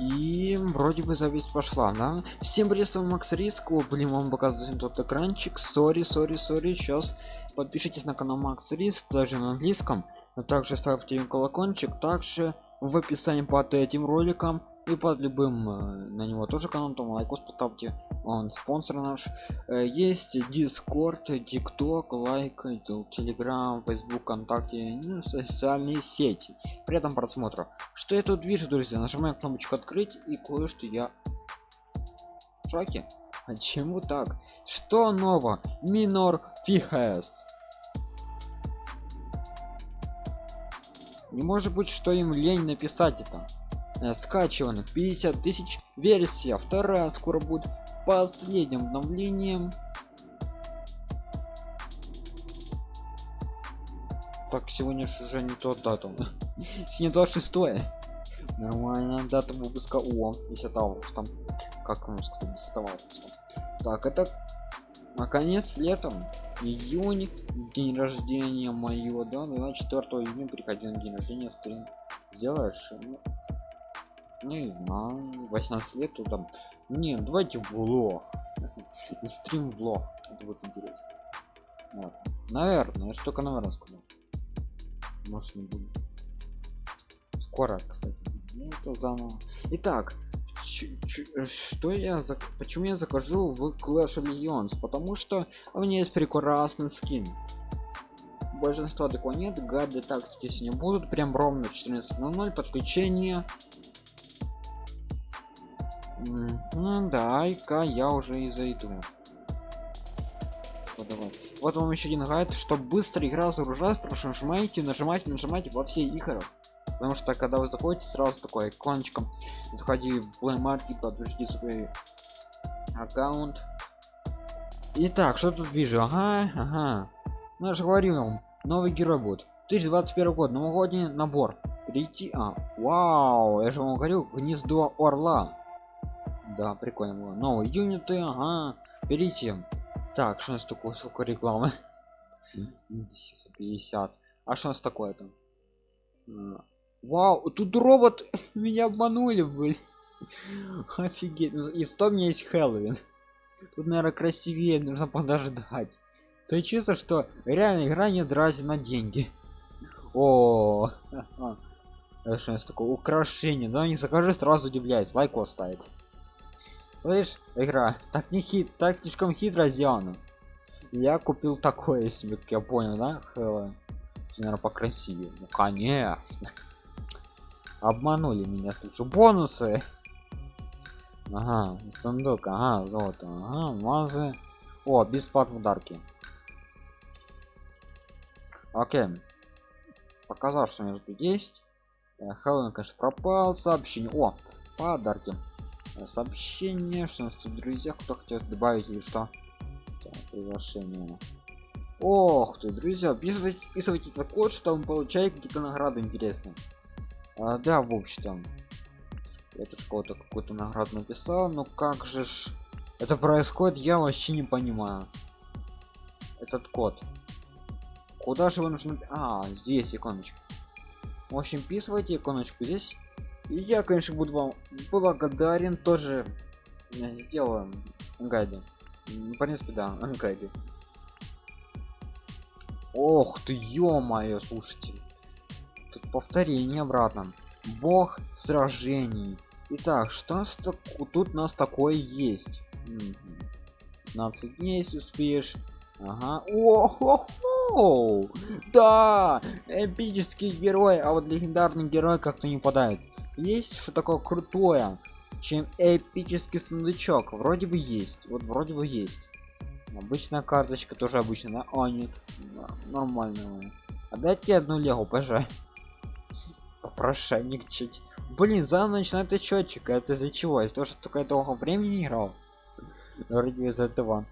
И вроде бы запись пошла, да? Всем привет, с вами Макс Риск. О, блин, вам показывает тот экранчик. Sorry, sorry, sorry. Сейчас подпишитесь на канал Макс Риск, даже на английском. А также ставьте колокольчик. Также в описании под этим роликом и под любым э, на него тоже канал там лайкос поставьте. Он спонсор наш. Э, есть Discord TikTok Likee Telegram Facebook контакте ну, социальные сети. При этом просмотра что я тут вижу друзья? Нажимаю кнопочку открыть и кое-что я в шоке. Почему так? Что ново минор фихес. Не может быть что им лень написать это Э, скачиванных 50 тысяч. Версия вторая скоро будет. Последним обновлением. Так сегодня же уже не тот дату сегодня 26 нормальная дата выпуска. О 10 августа. Как вам сказать 10 августа? Так это наконец летом. Июнь день рождения моего. Да 24 июня приходи на день рождения стрим. Сделаешь ну, ну на 18 лет то там не давайте влог стрим влог это будет интересно. Вот. наверное я только наверное сказал может не будет. Скоро кстати. Ну, это заново. Итак что я за почему я закажу в Clash of Legends потому что у меня есть прекрасный скин. Большинство нет гады тактики сегодня будут. Прям ровно 14.00 подключение ну дай-ка я уже и зайду вот, вот вам еще один гайд чтобы быстро игра загружалась прошу нажимайте нажимайте нажимайте во все игры потому что когда вы заходите сразу такой иконочком заходи в Play Market подожди свой аккаунт Итак, что тут вижу? Ага, ага. Ну, я же говорил вам, новый герой будет. 2021 год, новогодний набор. Перейти. А, вау, я же вам говорил, гнездо орла да прикольно было. Новые юниты ага берите. Так что у нас такое сколько рекламы? 50 а что у нас такое там? Вау тут робот меня обманули блин. Офигеть. Ну, и что у меня есть хэллоуин. Тут наверное красивее нужно подождать. То есть чувство что реально игра не драть на деньги. О что у нас такое? Украшение да не закажи сразу удивляюсь. Лайк ставить Слышь, игра, так не хит, так слишком хитро сделано. Я купил такое себе, как я понял, да? Хэллоуин. Наверное, покрасивее. Ну, конечно. Обманули меня, слушай. Бонусы. Ага, сундук, ага, золото, ага, мазы. О, бесплатные подарки. Окей. Показал, что у меня тут есть. Хэллоуин, конечно, пропал. Сообщение. О, подарки сообщение что у нас тут друзья кто хотел добавить или что? Так, приглашение. Ох ты друзья вписывайте, вписывайте этот код что он получает какие-то награды интересные. А, да в общем я тут кого-то какую-то награду написал но как же ж это происходит я вообще не понимаю. Этот код. Куда же вы нужно а здесь иконочка. В общем вписывайте иконочку здесь я конечно буду вам благодарен тоже сделаем гайды в принципе да гайды ох ты ё-моё слушайте. Тут повторение обратно. Бог сражений. Итак что тут у нас такое есть? 15 дней если успеешь. Ага. О -хо -хо! да! Эпический герой а вот легендарный герой как-то не падает есть что такое крутое чем эпический сундучок? Вроде бы есть вот вроде бы есть. Обычная карточка тоже обычная а нет нормально а дайте одну легу пожалуйста попрошайник чуть блин заново начинает счетчик это из-за чего? Из-за того что только долго времени играл? Вроде из этого.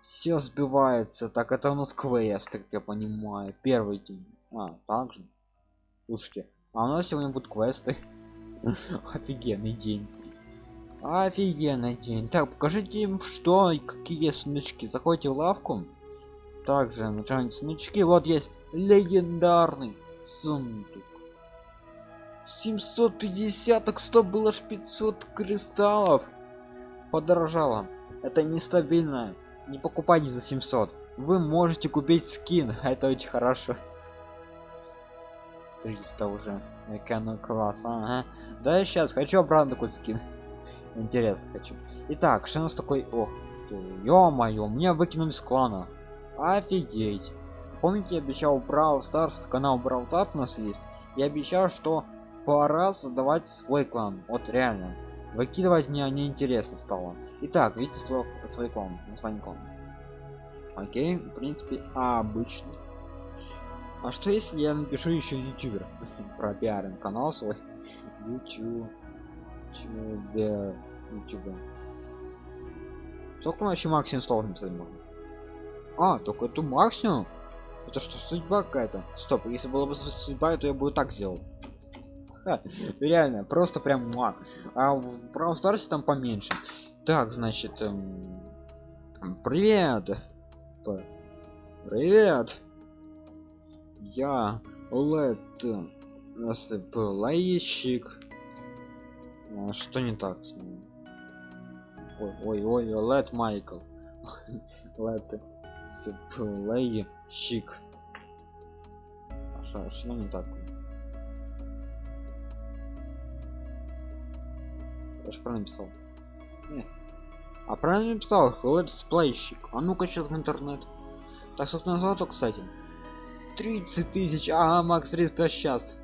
Все сбивается так это у нас квест как я понимаю. Первый день. А также слушайте а у нас сегодня будут квесты. Офигенный день. Офигенный день. Так покажите им что и какие сундучки заходите в лавку. Также нажимайте сундучки вот есть легендарный сундук. 750 так что было ж 500 кристаллов. Подорожало. Это нестабильно. Не покупайте за 700 вы можете купить скин. Это очень хорошо 300 уже. Экран класс ага. да сейчас хочу обратно такой скин интересно хочу. Итак что у нас такой? Ох ё-моё меня выкинули с клана. Офигеть. Помните я обещал брал старс канал брал у нас есть? Я обещал что пора создавать свой клан. Вот реально. Выкидывать мне неинтересно стало. Итак видите свой, свой клан. Название клана. Окей в принципе обычно а что если я напишу еще ютубер? Про пиарим канал свой. Youtube youtube только вообще максимум слов написать можно а только это максимум это что судьба какая-то? Стоп если было бы судьба то я бы так сделал. Реально просто прям муа. а в Brawl Stars там поменьше. Так значит эм... привет. Привет я лет насыпалайщик а, что не так ой ой ой лет майкл. Лет сыпалайщик а что не так? Я же правильно написал не. а правильно написал летсплейщик а ну-ка сейчас в интернет. Так что назвал то кстати 30 тысяч. А макс 300 сейчас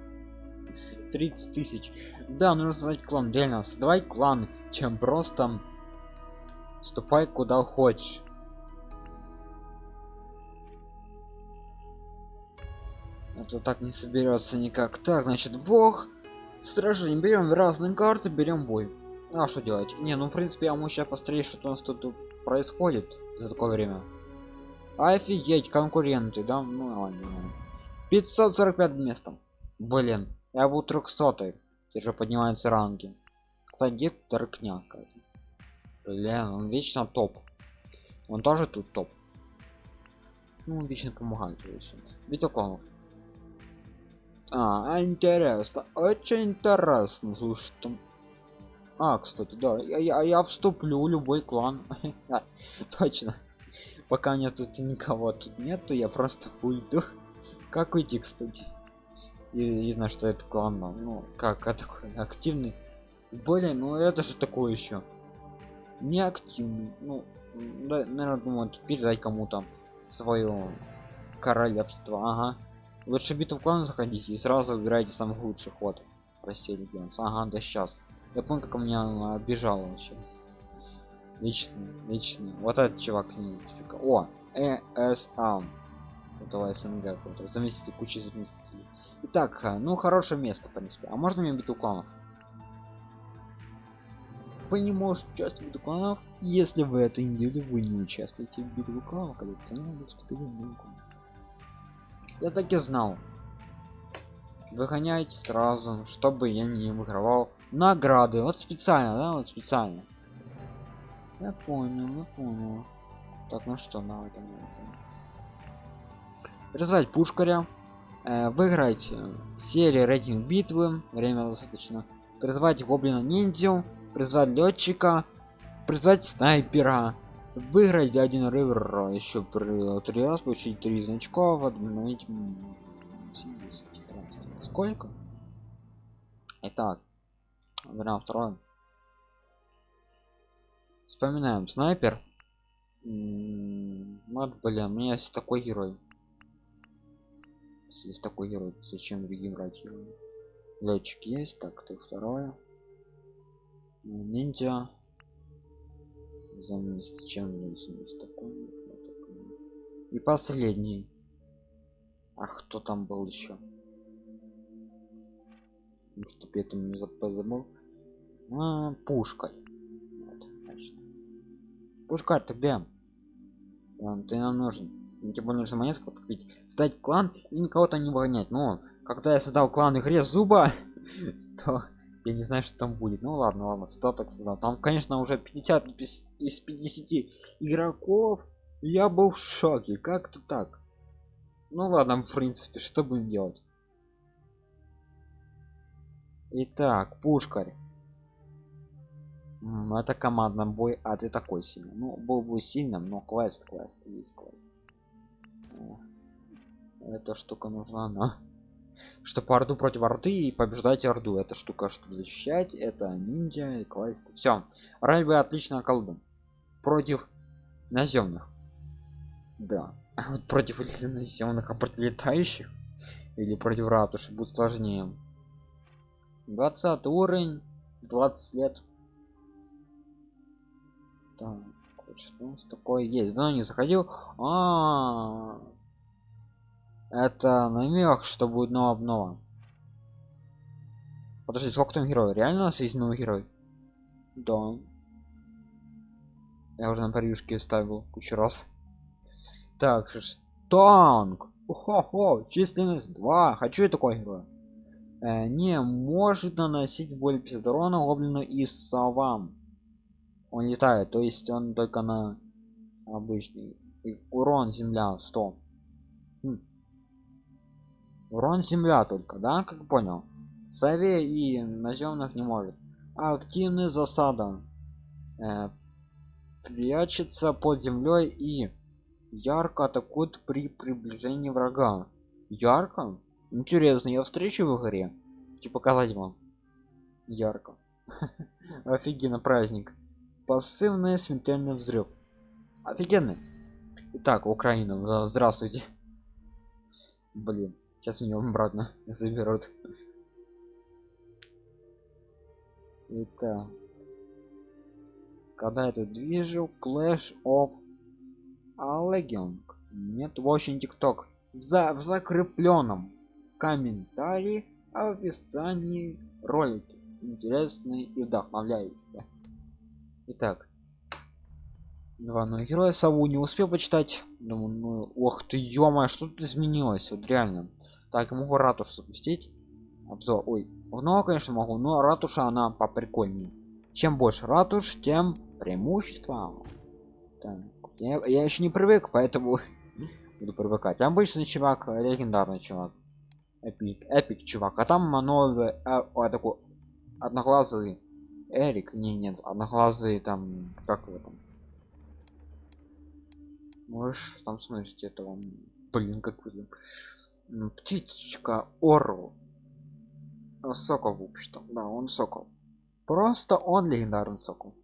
30 тысяч. Да нужно создать клан реально создавай клан чем просто. Ступай куда хочешь. Это так не соберется никак. Так значит бог. Стражи берем разные карты берем бой. А что делать? Не ну в принципе я могу сейчас посмотреть что у нас тут происходит за такое время офигеть конкуренты да ну ладно 545 местом блин я был 300 же поднимается ранги. Кстати где торкня блин он вечно топ. Он тоже тут топ. Ну он вечно помогает битва кланов а интересно очень интересно слушай там. А кстати да я, я, я вступлю любой клан. Точно пока нет тут никого тут нету я просто уйду. Как уйти кстати? И видно что это клан ну как а такой активный. Более ну это же такое еще не активный ну да, наверное думаю передать кому-то свое королевство ага. Лучше битву клана заходите и сразу выбирайте самый лучший ход. Прости легионс ага да сейчас. Я помню как у меня обижал вообще лично лично вот этот чувак не о эса этого снг заместитель кучи заместителей. Итак ну хорошее место в принципе. А можно мне битву кланов? Вы не можете участвовать в битву кланов. Если в этой неделе вы не участвуете в битву кланов коллекционеры вступили в я так и знал. Выгоняйте сразу чтобы я не выигрывал награды. Вот специально да вот специально я понял я понял. Так ну что на этом призвать пушкаря. Э, выиграть серии рейтинг битвы. Время достаточно. Призвать гоблина ниндзю призвать летчика. Призвать снайпера. Выиграть один ривер еще три раз получить три значков обновить сколько? Итак. Вариант второй вспоминаем снайпер. Вот блин у меня есть такой герой. Есть такой герой зачем другим брать героя летчик есть так ты второе. Ниндзя. Заместить чем есть такой и последний. А кто там был еще? Чтобы я там не забыл а, пушкой пушка ты где ты нам нужен. Тем более нужно монетку купить стать клан и никого то не выгонять. Но когда я создал клан игре зуба то я не знаю что там будет. Ну ладно ладно что так создал. Там конечно уже 50 из 50 игроков. Я был в шоке. Как-то так. Ну ладно в принципе что будем делать? Итак, пушкарь. Это командный бой, а ты такой сильный. Ну, был бы сильным, но квест, квест, есть квест. Эта штука нужна, но чтобы орду против орды и побеждать орду. Эта штука, чтобы защищать, это ниндзя и квест. Все. Райбы отлично колдун. Против наземных. Да. А вот против наземных, а против летающих или против ратуши будет сложнее. 20 уровень, 20 лет. Так, что у нас такое есть? Да, не заходил. А, -а, -а. это намек, что будет новая обнова. Подожди, сколько там герой? Реально у нас есть новый герой? Да. Я уже на превьюшке ставил кучу раз. Так, танк. Хо-хо, численность 2. Хочу я такой герой. Э, не может наносить более 50 урона гоблину и совам. Он летает, то есть он только на обычный И урон земля 100. Хм. Урон земля только, да, как понял? Сове и наземных не может. Активный засада. Э, прячется под землей и ярко атакует при приближении врага. Ярко? Интересно, я встречу в игре. Типа показать вам. Ярко. Офигенно праздник. Пассивный смертельный взрыв. Офигенный. Итак, Украина, здравствуйте. Блин, сейчас меня обратно заберут. Итак. Когда это движу, Clash of Legion. Нет, очень тикток. За, в закрепленном комментарии а в описании ролики интересные и вдохновляющие итак. Два новых героя сову не успел почитать. Думаю ну ох ты что тут изменилось? Вот реально. Так могу ратушу запустить. Обзор ой много конечно могу но ратуша она поприкольнее. Чем больше ратуш тем преимущество. Так, я, я еще не привык поэтому буду привыкать. Обычный чувак легендарный чувак. Эпик эпик чувак. А там новый а, а, такой одноглазый эрик не нет одноглазый там как его там? Можешь там смотрите этого блин как вы птичка ору. Сокол в общем да он сокол. Просто он легендарный сокол.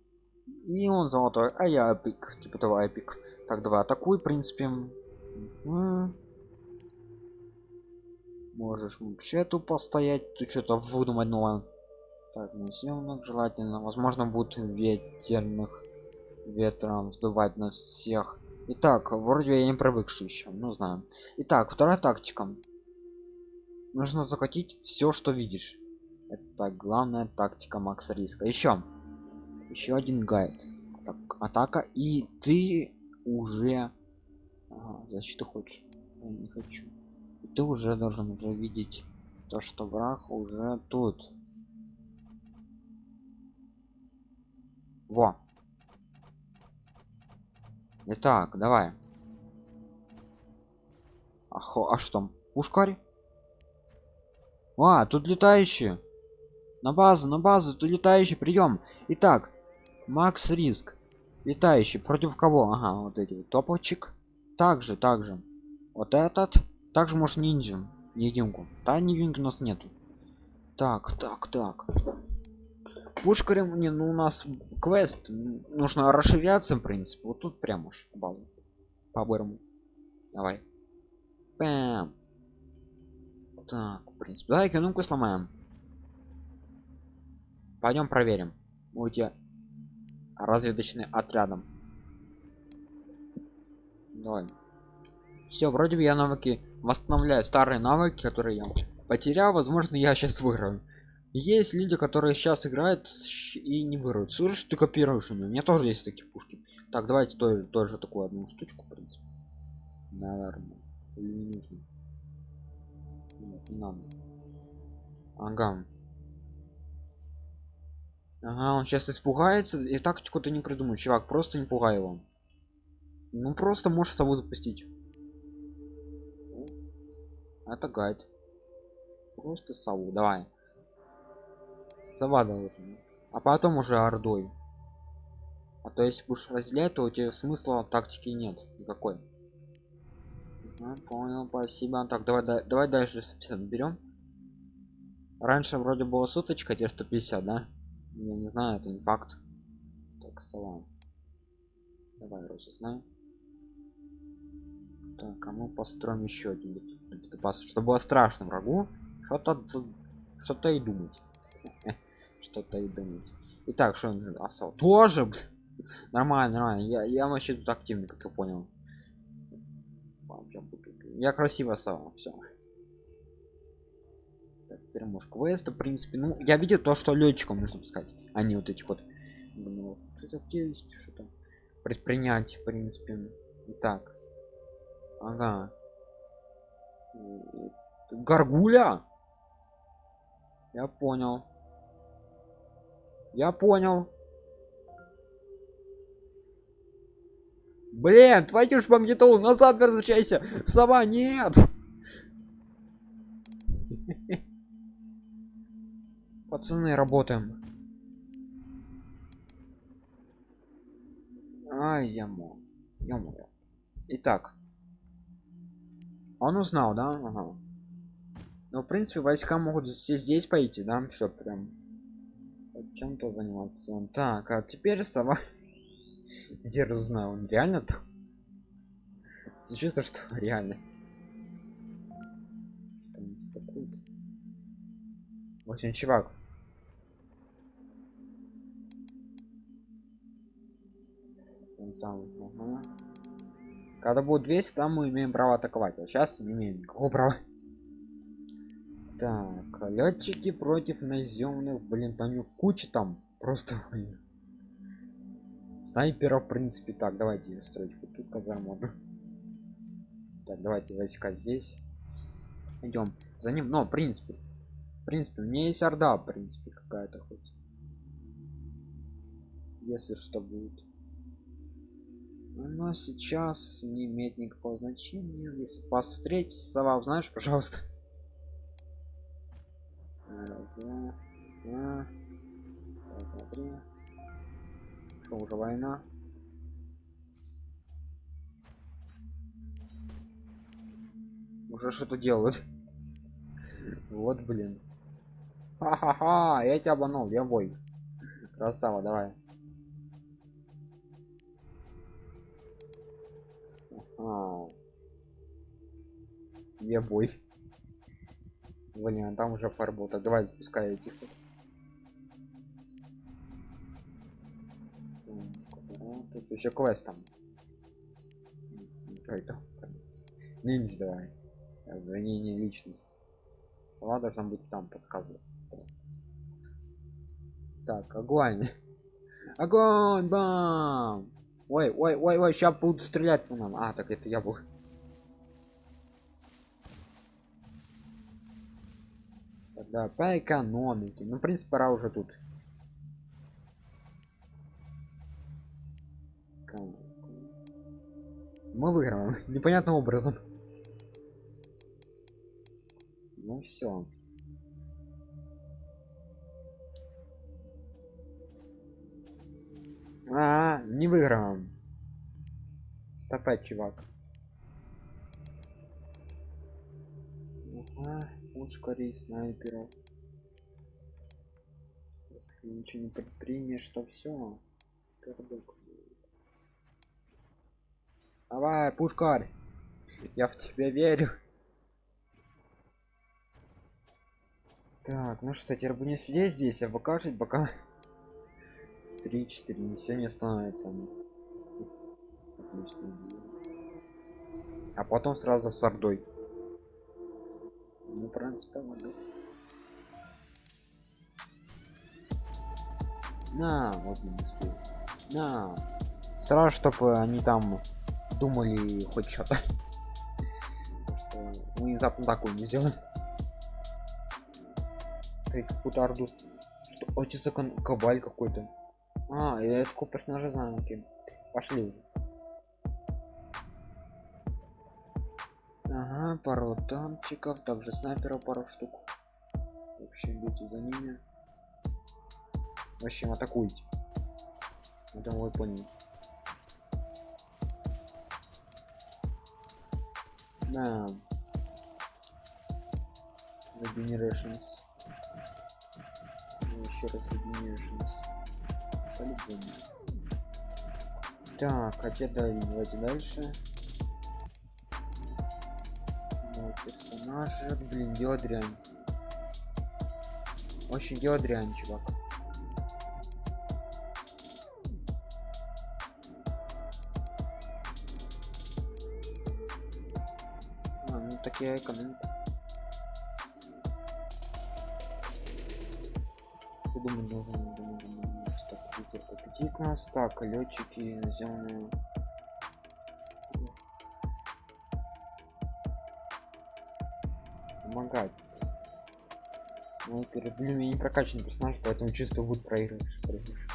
И он золотой а я эпик типа того эпик. Так давай атакуй в принципе. -м можешь вообще тупо стоять тут что-то выдумать новое так наземных желательно. Возможно будет ветерных ветром сдувать на всех. Итак, вроде я не привыкший еще ну знаю. Итак, вторая тактика. Нужно захватить все что видишь. Это главная тактика макс риска. Еще еще один гайд. Так, атака. И ты уже ага, защиту хочешь. Я не хочу. Ты уже должен уже видеть то что враг уже тут во Итак, давай. Ахо, а что? Пушкарь? А, тут летающие. На базу, на базу, тут летающий, прием. Итак, Макс Риск. Летающий. Против кого? Ага, вот эти вот. Топочек. Также, также. Вот этот. Также может ниндзя. Невидимку. Да, невидимки у нас нету. Так, так, так. Пушкарем не, ну у нас квест нужно расширяться, в принципе. Вот тут прям уж базу. По-бырому. Давай. Пэм. Так, в принципе. Давай экономику сломаем. Пойдем проверим. Будете разведочный отрядом. Давай. Все, вроде бы я навыки восстанавливаю старые навыки, которые я потерял. Возможно, я сейчас выиграю. Есть люди, которые сейчас играют и не выиграют. Слушай, ты копируешь у меня. У меня тоже есть такие пушки. Так, давайте тоже, тоже такую одну штучку, в принципе. Наверное. Или не нужно. Нет, не надо. Ага. Ага, он сейчас испугается. И тактику ты не придумай, чувак. Просто не пугай его. Ну просто можешь сову запустить. Это гайд. Просто сову. Давай. Сова должна. А потом уже ордой. А то если будешь разделять, то у тебя смысла тактики нет никакой. Ага, понял, спасибо. Так, давай, давай, давай дальше 150 берем. Раньше вроде было суточка, теперь 150, да? Я не знаю, это не факт. Так, сова. Давай разузнаем. Так, а мы построим еще один чтобы было страшно врагу. Что-то что-то и думать. Что-то и думать. Итак, что он осал? Тоже, нормально, нормально. Я, я вообще тут активный, как я понял. Я красиво осал, все. Так, теперь может квест, в принципе, ну, я видел то, что летчикам нужно пускать, а вот этих вот. Ну, что-то есть, что-то предпринять, в принципе. Итак. Ага. Гаргуля? Я понял. Я понял. Блин, твою ж магнитолу, назад возвращайся. Сова, нет. Пацаны, работаем. Ай, я мог. Я мог. Итак. Он узнал, да? Ага. Ну, в принципе, войска могут все здесь пойти, да? Что прям чем-то заниматься. Так, а теперь сова. Где узнал? Он реально там? Чувство, что реально. Очень чувак. Там, ага. Когда будет 200, там мы имеем право атаковать. А сейчас не имеем никакого права. Так, летчики против наземных, блин, там куча там просто блин. снайперов в принципе так давайте строить вот тут казарму так давайте войска здесь. Идем за ним. Но в принципе в принципе у меня есть орда в принципе какая-то хоть. Если что будет. Но сейчас не имеет никакого значения. Если вас встретить сова знаешь пожалуйста Раз, два, два. Раз, два, три. Что уже война? Уже что-то делают. Вот, блин. Ха-ха-ха, я тебя обманул, я бой. Красава, давай. Я бой. Блин, а там уже фарбол. Так давай запускай этих. Тут еще квест там. Это. Ниндзя давай. Обвинение личности. Сова должна быть там, подсказываю. Так, огонь. Огонь, бам! Ой, ой, ой, ой, сейчас будут стрелять по нам. А, так это я был. Да по экономике. Ну в принципе пора уже тут. Мы выиграем. Непонятным образом. Ну все а, -а, -а не выиграем. Стопать чувак. Ага скорее снайперов. Если ничего не предпримешь то все давай пушкарь! Я в тебя верю. Так ну что теперь будем сидеть здесь а покажет пока 3-4 не все не становится а потом сразу с ордой ну, в принципе, могу. На, вот не успел. На. Страшно, чтобы они там думали хоть что-то. Что мы внезапно такую не сделаем. Ты какую-то орду. Что? Очень закон кабаль какой-то. А, я такого персонажа знаю, окей. Пошли уже. Ага, пару танчиков, также снайперов пару штук. Вообще идите за ними. В общем, атакуйте. Это вы поняли. Да. Regenerations. Ну, Еще раз Regenerations. По-любому. Так, да, давайте дальше. Да, персонажи. Блин, дело дрянь. Очень дело дрянь, чувак. А, ну так я. Ты думаю, должен, думаю, думаю, так, ветер победит нас. Так, летчики наземные. Помогать. Снайпер. Блин, я не прокачанный персонаж, поэтому чисто будет проигрыш. проигрыш.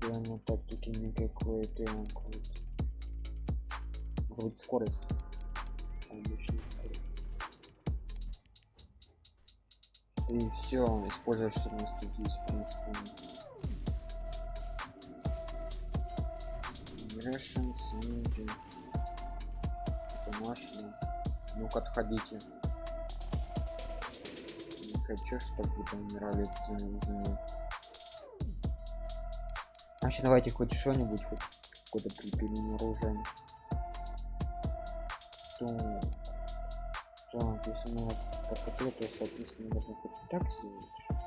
Реально тактики никакой-то. Может быть скорость. Обычная скорость. И все, используешь 14 здесь, в принципе. Rations, Ninja. Машина. Ну-ка, отходите. Не хочу, чтобы вы умирали за, за мной. Значит, давайте хоть что-нибудь, хоть какое-то припилим оружие. То... Так, если мы подкопили, то, соответственно, можно хоть так сделать, чтобы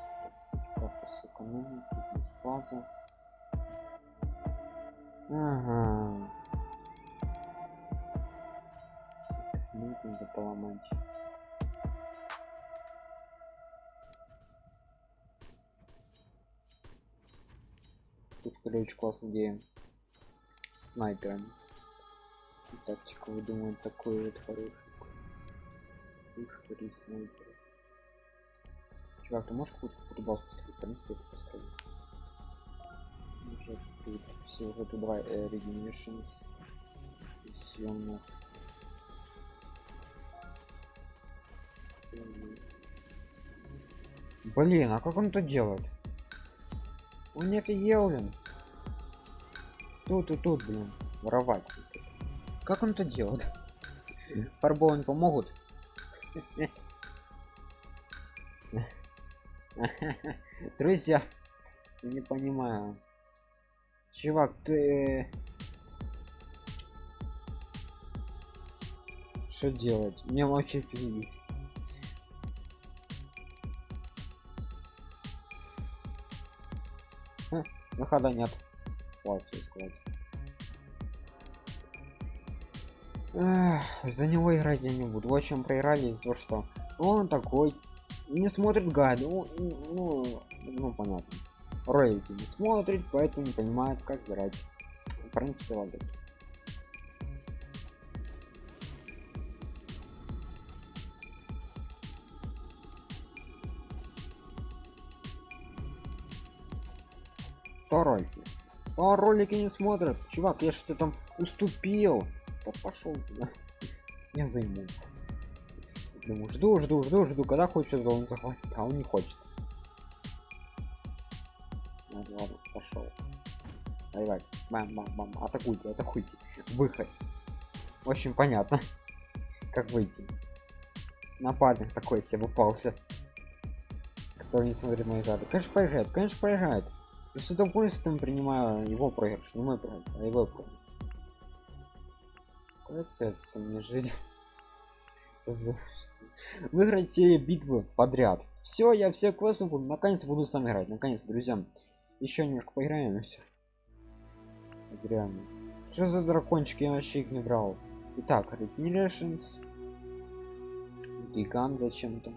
как-то сэкономить, тут есть база. Ага. Ну, надо поломать. Тут были очень классная идея. Снайпером. И тактика, выдумывать такой вот хороший. Пушка снайпер. Чувак, ты можешь какую-то какую базу построить? В принципе, это построить. Уже тут. Все, уже тут давай э. Блин, а как он это делает? Он не офигел, блин. Тут и тут, блин. Воровать. Как он это делает? Фарбол не помогут? Друзья, я не понимаю. Чувак, ты... Что делать? Мне вообще фиг. Выхода нет. Вот, сказать. Эх, за него играть я не буду. В общем, проиграли из-за того, что он такой не смотрит гайды. Ну, ну, ну понятно. Ролики не смотрит, поэтому не понимает, как играть. В принципе, ладно. По ролики не смотрят. Чувак, я что-то там уступил. Пошел туда. Я займу. Думаю, жду, жду, жду, жду. Когда хочет, он захватит, а он не хочет. Ладно, ладно, пошел. Давай, бам, бам, бам, атакуйте, атакуйте. Выход. Очень понятно, как выйти. Нападник такой себе упался. Который не смотрит мои гады. Конечно, проиграет, конечно, проиграет. Я с удовольствием принимаю его проигрыш, не мой проигрыш, а его проигрыш. Капец, мне жить. Выиграть все битвы подряд. Все, я все квесты буду, наконец буду сам играть. Наконец, друзья. Еще немножко поиграем и все. Реально. Что за дракончик? Я вообще их не брал. Итак, Regenerations. Гигант зачем-то.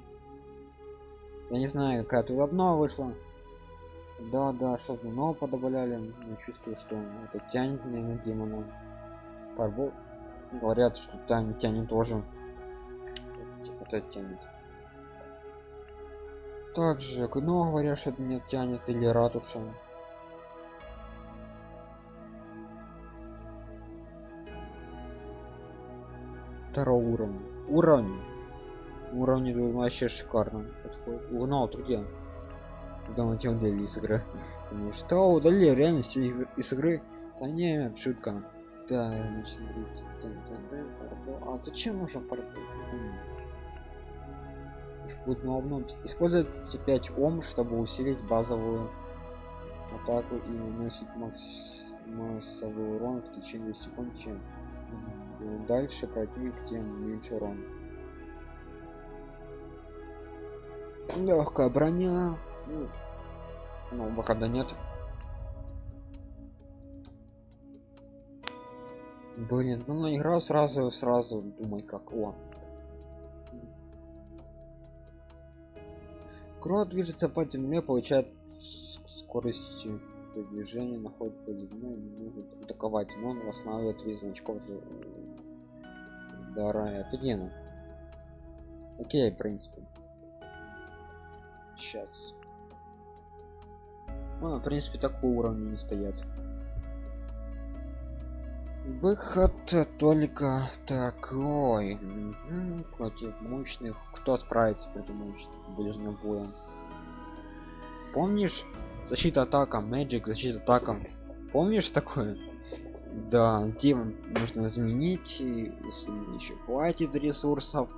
Я не знаю, какая тут одно вышла. Да, да, что-то нового подобавляли. Я чувствую, что это тянет меня на демона. Фарбол. Говорят, что там тянет тоже. Типа это тянет. Также, ну говорят, что меня тянет или ратуша. Второго уровня. Уровень. Уровень вообще шикарно подходит. Угнал, друзья Думаю, тебя удалили с игры. Думаю, что удалили реально из, из игры? Да нет, шутка. Да, значит, а зачем нужен фарбол? Будет новым. Использовать 5 ом, чтобы усилить базовую атаку и наносить макс массовый урон в течение секунд, чем дальше противник, тем меньше урон. Легкая броня. Ну, ну выхода нет. Блин, ну играл сразу, сразу думай как. О. Крот движется по земле, получает скорость движения, находит по земле, не может атаковать, но он восстанавливает весь значков же. Да, офигенно. Окей, в принципе. Сейчас. Ну, в принципе, такого уровня не стоят. Выход только такой. Против мощных. Кто справится против мощных ближним боем? Помнишь? Защита атака, Magic, защита атака. Помнишь такое? Да, тем нужно изменить, если еще хватит ресурсов.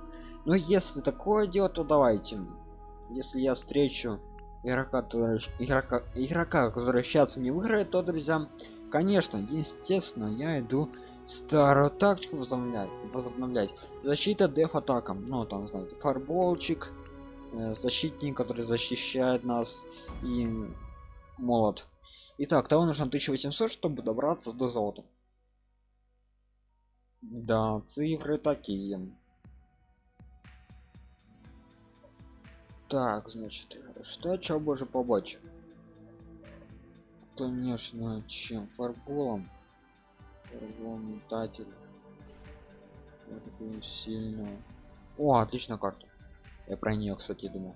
Но если такое дело, то давайте если я встречу игрока, который, игрока, игрока, который сейчас мне выиграет, то, друзья, конечно, естественно, я иду старую тактику возобновлять, возобновлять. Защита деф атака, ну там, знаете, фарболчик, э, защитник, который защищает нас, и молот. Итак, того нужно 1800, чтобы добраться до золота. Да, цифры такие. Так, значит, что чё боже побочь? Конечно, чем фарболом. Фарболом метатель. сильно. О, отличная карта. Я про нее, кстати, думал.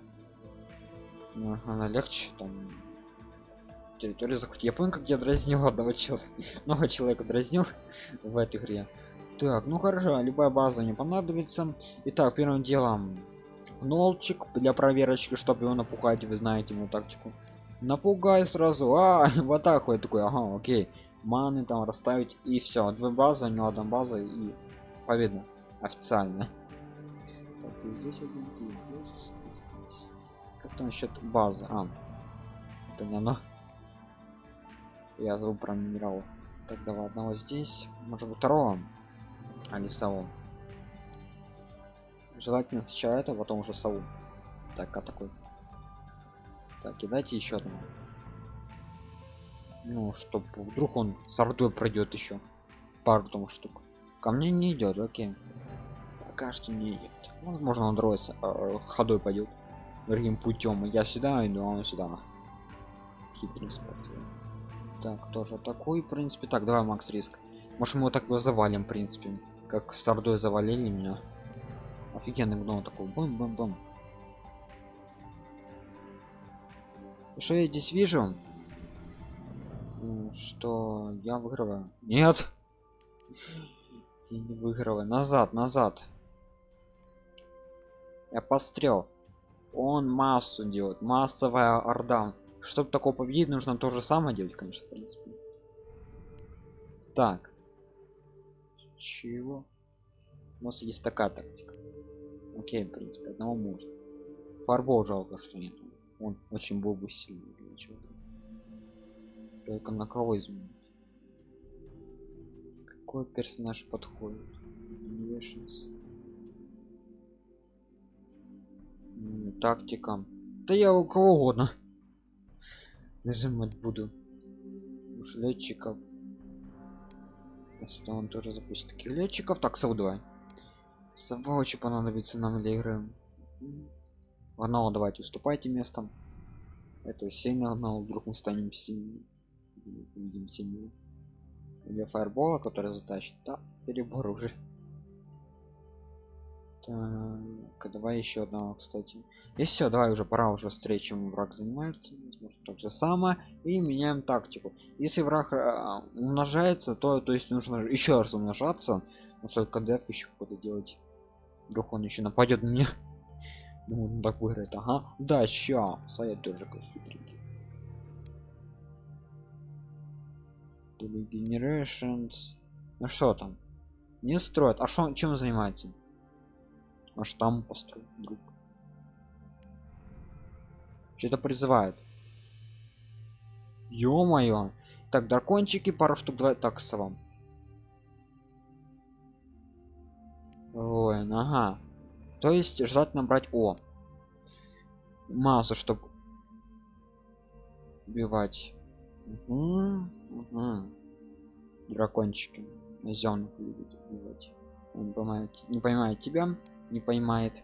Ну, она легче, там территорию захватить. Я помню, как я дразнил одного человека. Много человека дразнил в этой игре. Так, ну хорошо, любая база не понадобится. Итак, первым делом нолчик для проверочки чтобы его напугать вы знаете ему тактику. Напугай сразу а вот так вот. Такой ага окей. Маны там расставить и все две базы у одна база и победа. Официально. Так, здесь один здесь, как там насчет базы? А это не оно. Я забыл про минерал давай одного здесь. Может второго? А не самого желательно сначала это потом уже сову так а такой. Так кидайте еще одну. Ну чтоб вдруг он с ордой пройдет еще пару там штук. Ко мне не идет окей. Пока что не идет. Возможно он дроется э, ходой пойдет другим путем. Я сюда иду а он сюда хитрый так тоже такой в принципе. Так давай макс риск. Может мы его так его завалим в принципе. Как с ордой завалили меня офигенный гном такой бум бум бум что я здесь вижу? Что я выигрываю? Нет! Я не выигрываю. Назад назад. Я пострел. Он массу делает. Массовая орда. Чтобы такого победить нужно то же самое делать конечно в принципе. Так. Чего? У нас есть такая тактика окей в принципе одного можно. Фарбол жалко что нет он очень был бы сильный ничего только на кого изменить? Какой персонаж подходит? Вешенс. тактикам да я у кого угодно нажимать буду. Уж летчиков. Если он тоже запустит таких летчиков так сау 2 Сволочи понадобится нам для игры. Варнал, давайте уступайте местом. Это сигнал, а ну, вдруг мы станем сильнее. Увидим сильнее. Для фаербола, который затащит. Да, перебор уже. Так, давай еще одного, кстати. И все, давай уже пора уже встречи, враг занимается. То же самое. И меняем тактику. Если враг э, умножается, то, то есть нужно еще раз умножаться. Потому что КДФ еще какой-то делать вдруг он еще нападет мне Ну, он так выиграет, ага. Да, сейчас. А я тоже как хитренький. Generations. Ну что там? Не строят. А что чем занимается? Аж там построить друг. Что-то призывает. Ё-моё. Так, дракончики, пару штук, давай так с вам. Ой, ага. То есть желательно брать О. Массу, чтобы убивать. Угу, угу. Дракончики. Зенок любит убивать. Он понимает, не понимает тебя, не понимает.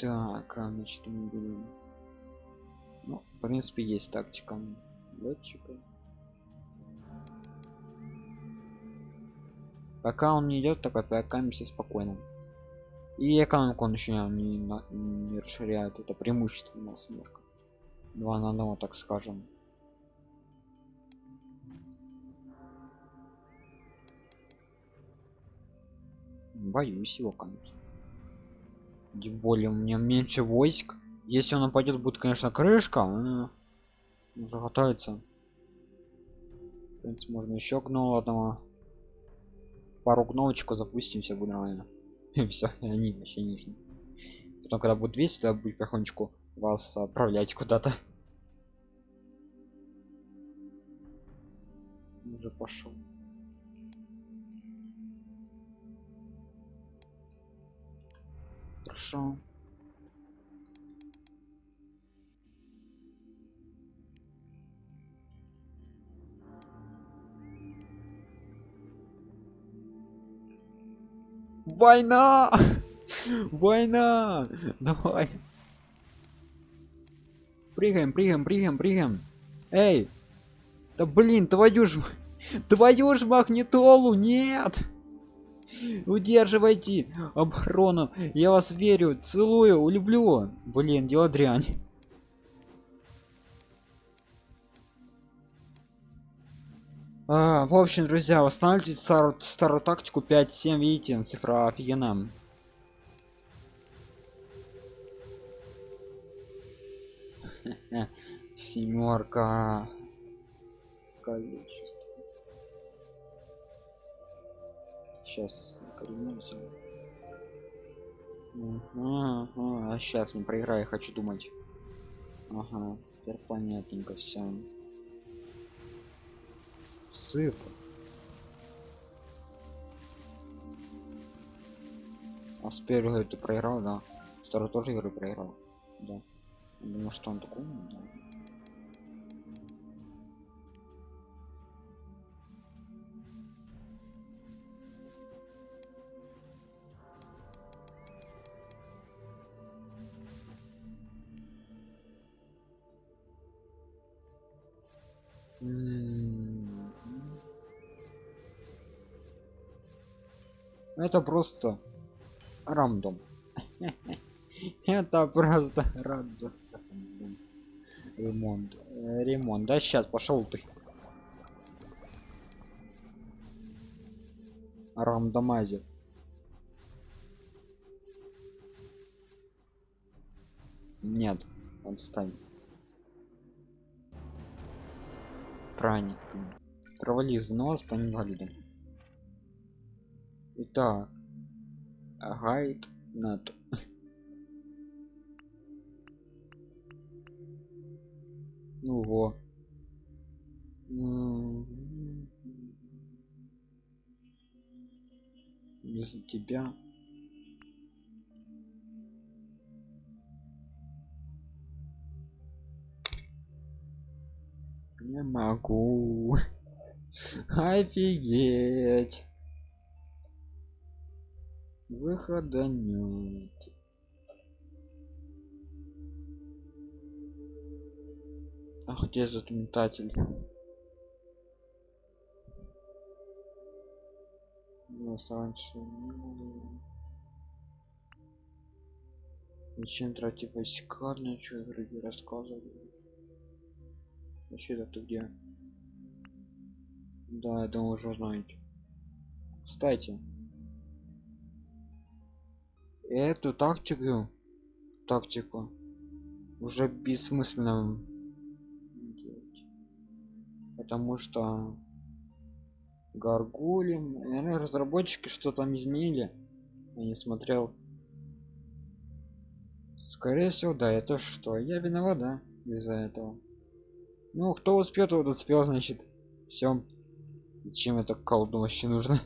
Так, а, значит. Ну, в принципе, есть тактика летчика. Пока он не идет, так опекаемся спокойно. И экономику он еще не, не, расширяет. Это преимущество у нас немножко. Два на одного, так скажем. Боюсь его, конечно. Тем более у меня меньше войск. Если он нападет, будет, конечно, крышка. Он уже готовится. В принципе, можно еще гнул одного. Пару гновочку запустим, все будет нормально. Все, они вообще не нужны. Потом, когда будет 200, тогда будет потихонечку вас отправлять куда-то. Уже пошел. Хорошо. Война! Война! Давай. Прыгаем, прыгаем, прыгаем, прыгаем. Эй! Да блин, твою ж... Твою ж магнитолу, нет! Удерживайте оборону. Я вас верю, целую, люблю. Блин, дело дрянь. А, в общем, друзья, восстанавливайте старую, старую тактику 5-7, видите, цифра офигенная. Семерка. Количество. Сейчас коренемся. Ага, ага, сейчас не проиграю, хочу думать. Ага, теперь понятненько все цифр. А с первой ты проиграл, да. Второй тоже игры проиграл. Да. Думаю, что он такой, да. Это просто рандом. Это просто рандом. Ремонт. Ремонт. Да сейчас пошел ты. Рандомайзер. Нет, отстань. Праник. Провали износ, стань инвалидом. Итак, гайд над. Ну во. Из-за тебя. Не могу. Офигеть выхода нет. А где затментатель у нас раньше зачем тратить войска для чего? Игры рассказывали вообще это где? Да я думаю уже знаете кстати эту тактику тактику уже бессмысленно потому что гаргули наверное разработчики что там изменили. Я не смотрел. Скорее всего да это что? Я виноват да из-за этого. Ну кто успел тот успел значит. Все чем это колду вообще нужно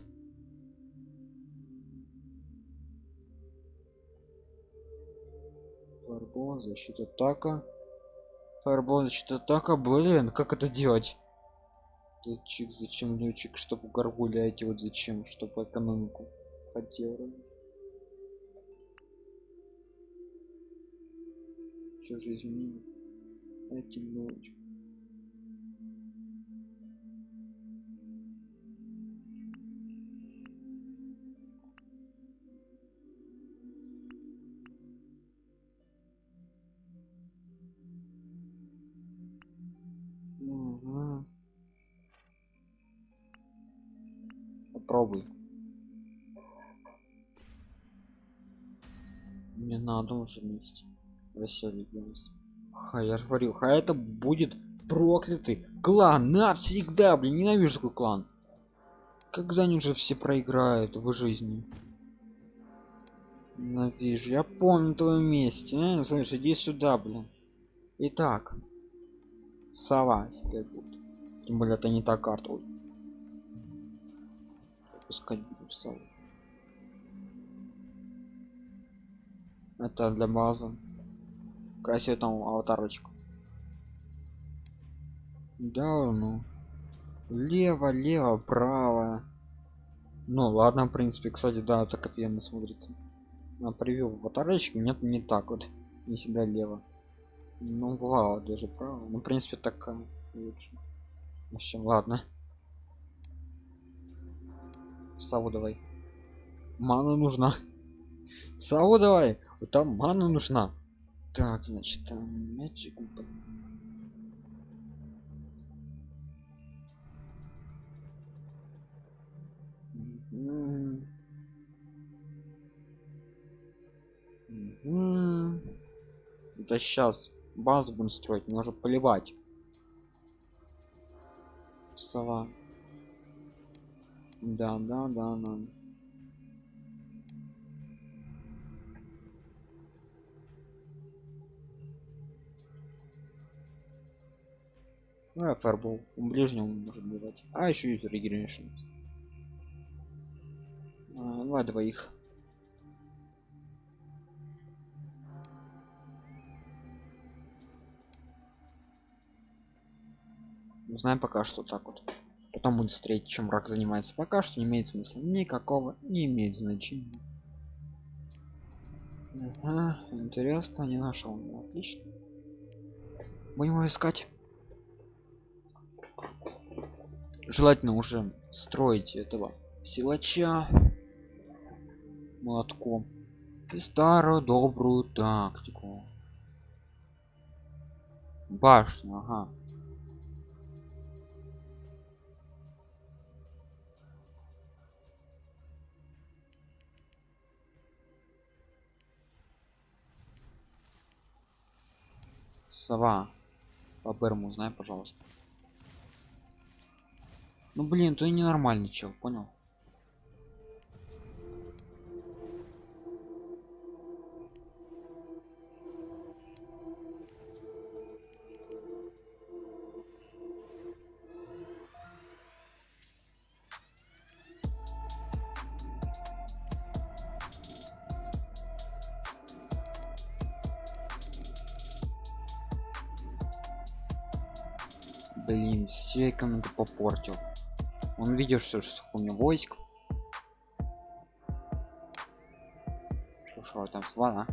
фарбол защита атака. Фарбол защита атака блин как это делать? Летчик зачем летчик чтобы горгули эти вот зачем чтобы экономику хотел все же изменили этим летчик Уже вместе. Веселый вместе. Ха, я же говорил, ха это будет проклятый клан навсегда, блин, ненавижу такой клан. Когда они уже все проиграют в жизни? Ненавижу, я помню твое месте. А? Слышь, иди сюда, блин. Итак, сова теперь будет. Тем более это не та карта. Пускать буду сову. Это для базы. Красивый там аватарочку. Да, ну. Лево, лево, право. Ну ладно, в принципе, кстати, да, так офигенно смотрится. На превью аватарочки нет, не так вот. Не всегда лево. Ну, бывало даже право. Ну, в принципе, так э, лучше. В общем, ладно. Саву давай. Мана нужна. Саву давай. Там мана нужна. Так, значит, там мячик. Да сейчас базу будем строить, мне уже поливать. Сова. Да, да, да, да. А фарбол. У ближнего может бывать. А еще есть регенерейшн. А, два двоих. Узнаем пока что так вот. Потом будет смотреть, чем рак занимается. Пока что не имеет смысла. Никакого не имеет значения. Ага, интересно, не нашел. Ну, Отлично. Будем его искать. Желательно уже строить этого силача молотком и старую добрую тактику. Башню, ага. Сова. По Берму узнай, пожалуйста. Ну блин, ты ненормальный чел, понял? Блин, все экономику попортил. Он видел, что ж у него войск. Что, что там свана?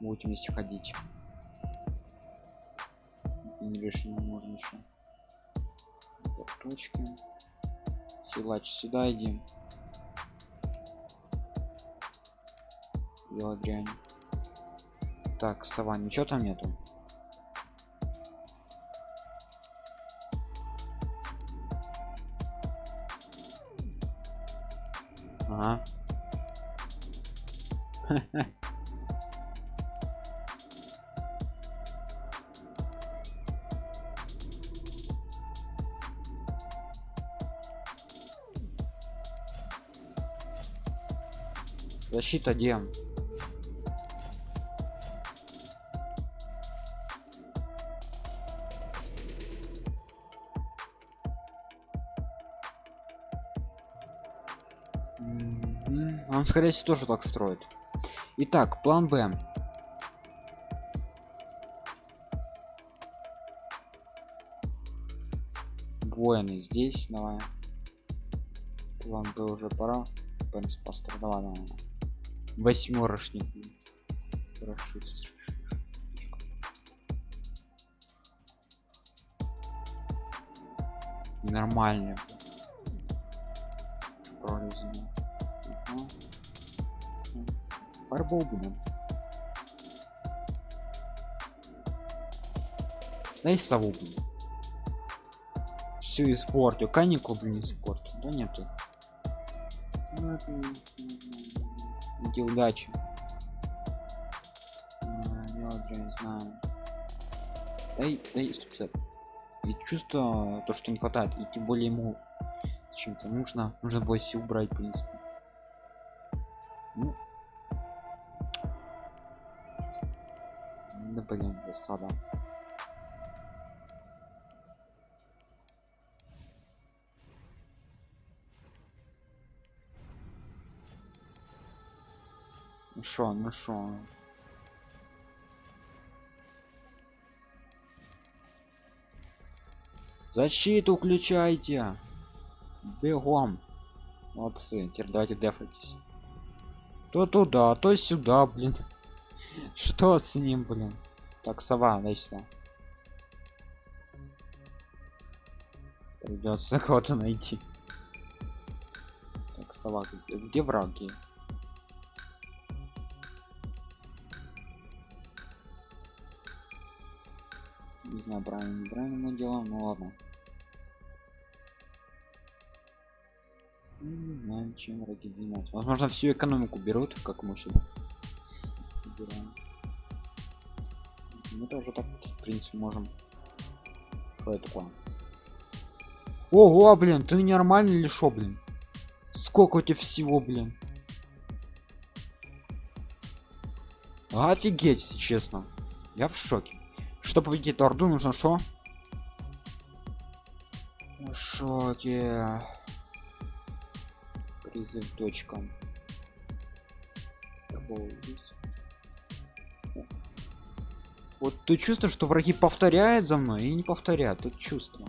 Будем вместе ходить. Не решено можно еще. Точки. Силач сюда иди. Дело дрянь. Так, сова, ничего там нету. Ага. Защита где? Он, скорее всего, тоже так строит. Итак, план Б. Воины здесь, давай. План Б уже пора. Пенспастер, давай, давай. Восьмерочник. Нормально. Фарбол будем. Дай сову, блин. Все испортил. Каникул, блин, испортил. Да нету. Ну, удачи. А, я не знаю. Дай, дай, стоп, стоп. И чувство, то, что не хватает, и тем более ему чем-то нужно, нужно было все убрать, в принципе. Блин, засада. Ну шо, ну шо. Защиту включайте. Бегом. Молодцы. Теперь давайте дефайтесь. То туда, то сюда, блин. Что с ним, блин? Так, сова, сюда. Придется кого-то найти. Так, сова, где враги? Не знаю, правильно, неправильно мы делаем, ну ладно. Не знаю, чем враги занимаются. Возможно, всю экономику берут, как мы сюда собираем. Мы тоже так, в принципе, можем. Что это такое? Ого, блин, ты нормальный или шо, блин? Сколько у тебя всего, блин? Офигеть, честно. Я в шоке. Чтобы победить эту орду, нужно что? В шоке. Призыв точка. Вот ты чувствуешь, что враги повторяют за мной и не повторяют. Тут чувство.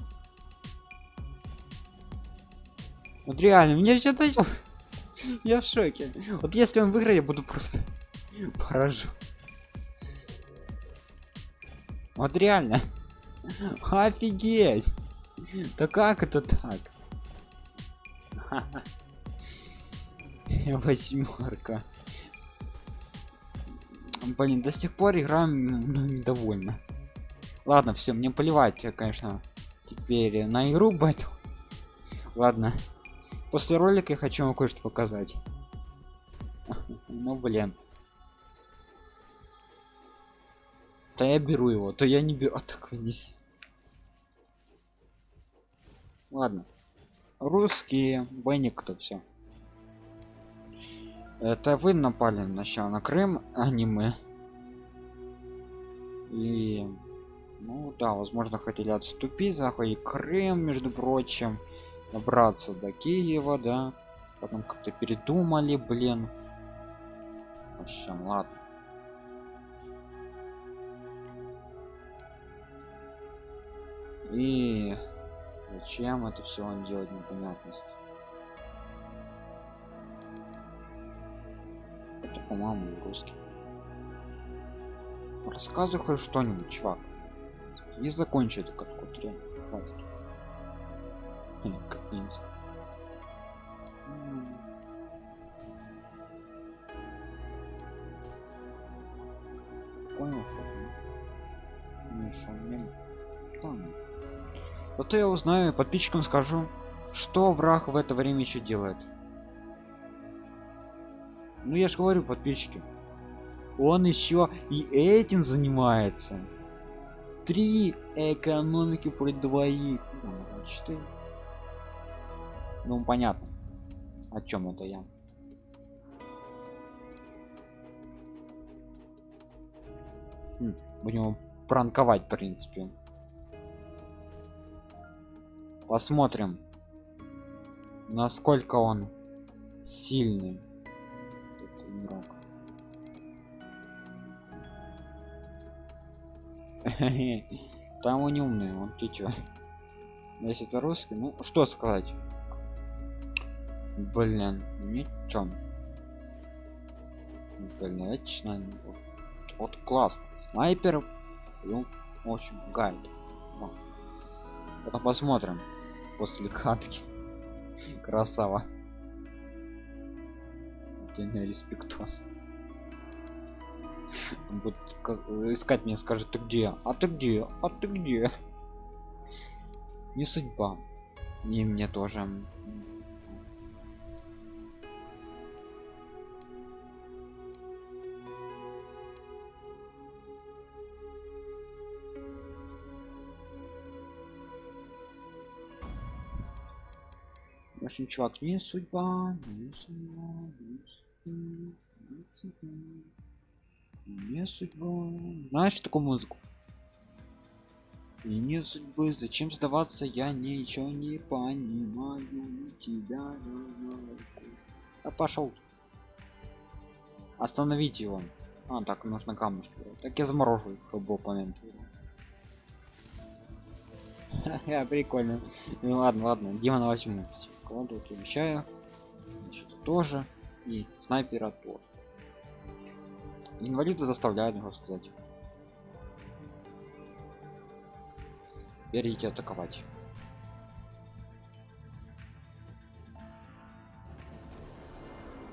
Вот реально, меня что-то... Я в шоке. Вот если он выиграет, я буду просто поражу. Вот реально. Офигеть. Да как это так? Восьмерка. Блин, до сих пор играем ну, недовольно. Ладно, все, мне поливать, я, конечно, теперь на игру бэтл. Ладно. После ролика я хочу вам кое-что показать. Ну блин. То я беру его, то я не беру. А такой не. Ладно. Русские, бойник кто все. Это вы напали сначала на Крым, а не мы. И ну да, возможно, хотели отступить, захватить Крым, между прочим, добраться до Киева, да. Потом как-то передумали, блин. В общем, ладно. И зачем это все он делать непонятность. По-моему русский. Рассказывай хоть что-нибудь чувак. И закончи эту катку три хватит как ниндзя понял что мне там Зато я узнаю подписчикам скажу что враг в это время еще делает ну я же говорю подписчики. Он еще и этим занимается. Три экономики при двоих. Четыре. Ну понятно о чем это я. Хм, будем пранковать в принципе. Посмотрим насколько он сильный игрок там он умный он ты чё? Если это русский ну что сказать? Блин ничего блин отлично вот классно. Снайпер ну, очень гайд. Потом посмотрим после катки. Красава не респектос будет искать меня скажет ты где? А ты где? А ты где? Не судьба. И мне тоже. Очень чувак, не судьба, не судьба, не судьба, не судьба. Не. Знаешь такую музыку? И нет судьбы, зачем сдаваться, я ничего не понимаю тебя. А пошел. Остановить его. А, так, нужно камушки. Так я заморожу, чтобы был помянут. Я прикольно. Ну ладно, ладно, Дима возьму кладу обещаю Значит, тоже и снайпера тоже. Инвалиды заставляют его сказать. Теперь атаковать.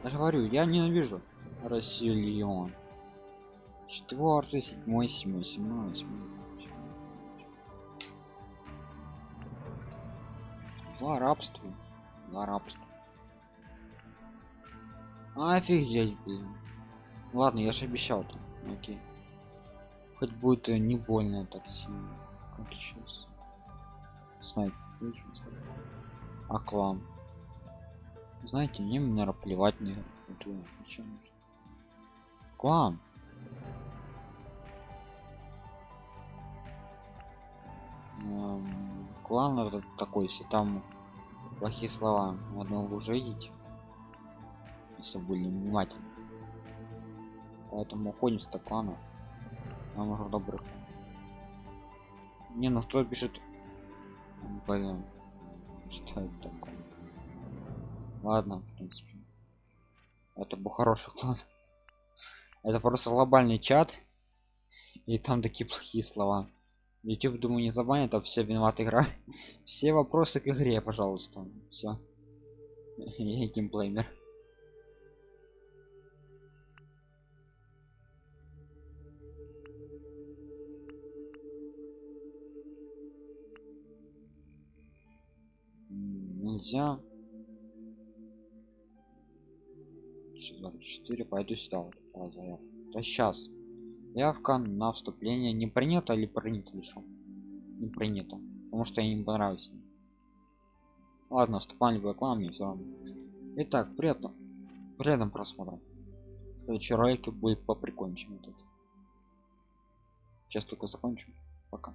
Я говорю я ненавижу расселен четвертый седьмой седьмой седьмой восьмой за рабство на рабство офигеть блин. Ладно я же обещал то окей. Хоть будет не больно так сильно. Как сейчас? Снайпер а клан знаете мне наверное плевать не клан клан это такой если там плохие слова одного уже видите если были внимательны поэтому уходим с клана нам уже добрых. Не ну кто пишет? Блин. Что это такое? Ладно в принципе. Это был хороший клан это просто глобальный чат. И там такие плохие слова. Youtube думаю не забанит а все виноват игра. Все вопросы к игре пожалуйста. Все я геймплеймер нельзя. 4 пойду сюда вот, да сейчас явка на вступление не принято или принято лишь? Не принято потому что им понравится ладно вступали в рекламу все равно. Итак приятно приятным просмотром. В следующем ролике будет поприкольнее чем этот. Сейчас только закончим. Пока